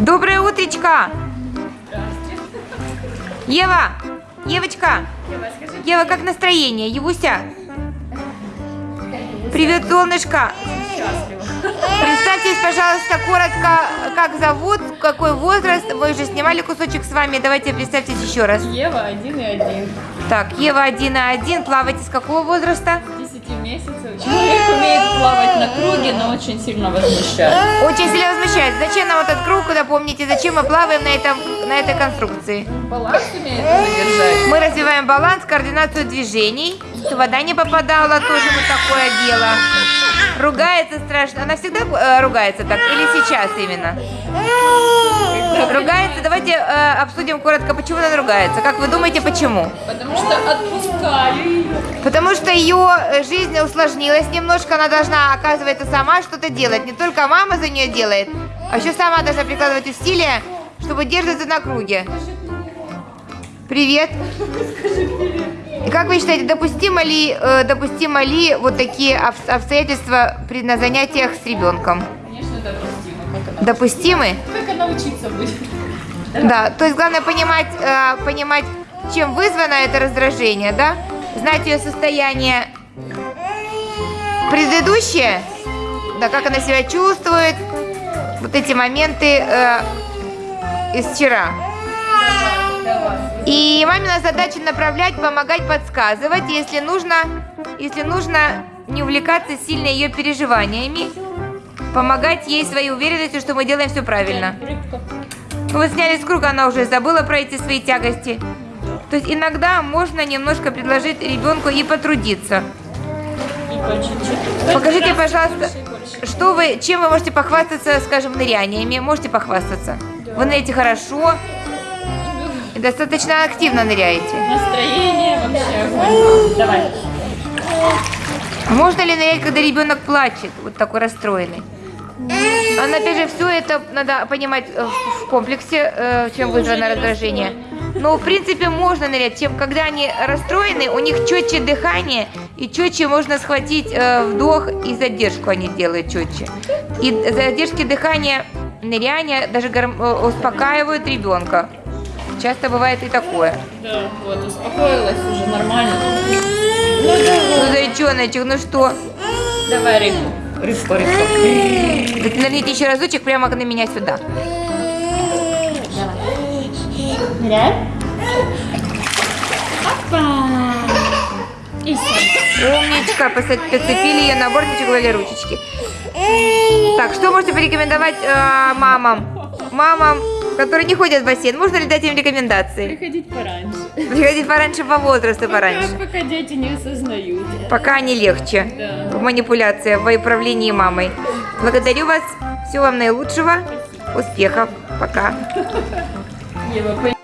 Доброе утречко! Ева! Евочка! Ева, как настроение? Евуся? Привет, солнышко! Представьтесь, пожалуйста, коротко, как зовут, какой возраст. Мы уже снимали кусочек с вами. Давайте представьтесь еще раз. Ева один и один. Так, Ева 1 на 1. Плаваете с какого возраста? 10 месяцев. Человек умеет круге, но очень сильно возмущает. Очень сильно возмущает. Зачем нам этот круг, напомните, зачем мы плаваем на, этом, на этой конструкции? Баланс умеет удержать. Мы развиваем баланс, координацию движений. Что вода не попадала, тоже вот такое дело. Ругается страшно. Она всегда э, ругается так? Или сейчас именно? Ругается. Давайте э, обсудим коротко, почему она ругается. Как вы думаете, почему? Потому что отпускаю ее. Потому что ее э, жизнь усложнилась немножко. Она должна, оказывается, сама что-то делать. Не только мама за нее делает, а еще сама должна прикладывать усилия, чтобы держаться на круге. Привет. И как вы считаете, допустимо ли, э, допустимо ли вот такие обс- обстоятельства при на занятиях с ребенком? Конечно, допустимо. Как она, Допустимы? как она учиться будет? Да, то есть главное понимать, э, понимать, чем вызвано это раздражение, да? Знать ее состояние предыдущее, да, как она себя чувствует, вот эти моменты э, из вчера. И мамина задача направлять, помогать, подсказывать, если нужно, если нужно не увлекаться сильно ее переживаниями, помогать ей своей уверенностью, что мы делаем все правильно. Вы сняли с круга, она уже забыла про эти свои тягости. То есть иногда можно немножко предложить ребенку и потрудиться. Покажите, пожалуйста, что вы, чем вы можете похвастаться, скажем, ныряниями? Можете похвастаться? Вы ныряете хорошо и достаточно активно ныряете. Настроение вообще. Давай. Можно ли нырять, когда ребенок плачет, вот такой расстроенный? А опять же, все это надо понимать э, в комплексе, э, чем вызвано раздражение. Но, в принципе, можно нырять, чем когда они расстроены, у них четче дыхание, и четче можно схватить э, вдох, и задержку они делают четче. И задержки дыхания, ныряния даже э, успокаивают ребенка. Часто бывает и такое. Да, вот, успокоилась уже нормально. Ну Ну, зайчоночек, ну что? Давай рыбку. Рыбка, рыбка. Так нырните еще разочек прямо на меня сюда. Ныряй. Опа. И. Умничка, подцепили ее на бортичек, вали ручечки. Так, что можете порекомендовать э, мамам? Мамам, которые не ходят в бассейн, можно ли дать им рекомендации? Приходить пораньше. Приходить пораньше по возрасту, пораньше. Пока, пока дети не осознают. Пока они легче. Да. В манипуляции, в управлении мамой. Благодарю вас. Всего вам наилучшего. Успехов. Пока. Ева,